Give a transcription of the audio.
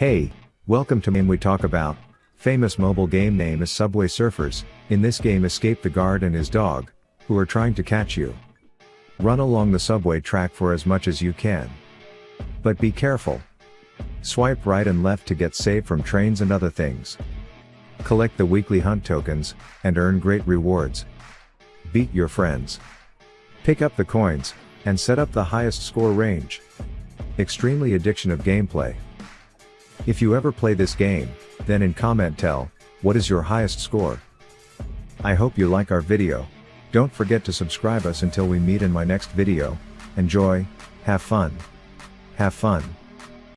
Hey, welcome to Game We Talk About. Famous mobile game name is Subway Surfers. In this game escape the guard and his dog, who are trying to catch you. Run along the subway track for as much as you can. But be careful. Swipe right and left to get saved from trains and other things. Collect the weekly hunt tokens, and earn great rewards. Beat your friends. Pick up the coins, and set up the highest score range. Extremely addiction of gameplay. If you ever play this game, then in comment tell, what is your highest score? I hope you like our video. Don't forget to subscribe us until we meet in my next video. Enjoy, have fun. Have fun.